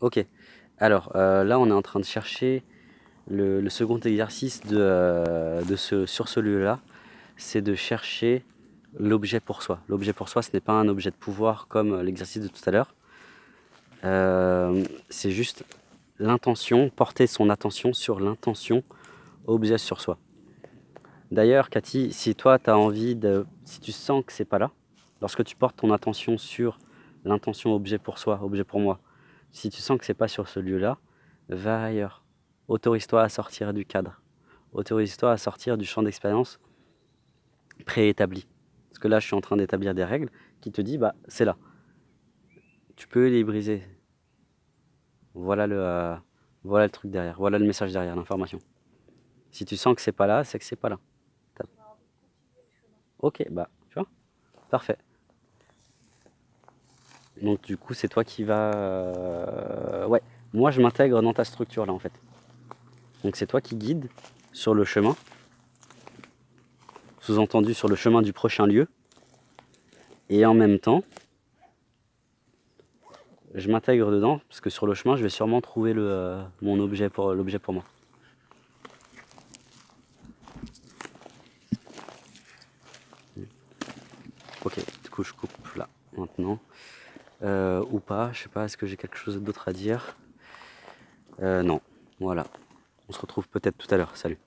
Ok. Alors euh, là, on est en train de chercher le, second exercice de, euh, de ce, sur ce lieu-là. C'est de chercher l'objet pour soi. L'objet pour soi, ce n'est pas un objet de pouvoir comme l'exercice de tout à l'heure. Euh, c'est juste l'intention, porter son attention sur l'intention objet sur soi. D'ailleurs, Cathy, si toi, tu as envie de... Si tu sens que c'est pas là, lorsque tu portes ton attention sur l'intention objet pour soi, objet pour moi, si tu sens que c'est pas sur ce lieu-là, va ailleurs. Autorise-toi à sortir du cadre. Autorise-toi à sortir du champ d'expérience préétabli. Parce que là, je suis en train d'établir des règles qui te disent, bah, c'est là. Tu peux les briser. Voilà le, euh, voilà le truc derrière. Voilà le message derrière, l'information. Si tu sens que c'est pas là, c'est que c'est pas là. Ok, bah, tu vois? Parfait. Donc du coup, c'est toi qui vas... Euh, ouais, moi je m'intègre dans ta structure là en fait. Donc c'est toi qui guides sur le chemin. Sous-entendu sur le chemin du prochain lieu. Et en même temps, je m'intègre dedans, parce que sur le chemin, je vais sûrement trouver le, euh, mon objet pour l'objet pour moi. Ok, du coup je coupe là maintenant. Euh, ou pas, je sais pas, est-ce que j'ai quelque chose d'autre à dire? Euh, Non, voilà. On se retrouve peut-être tout à l'heure, salut.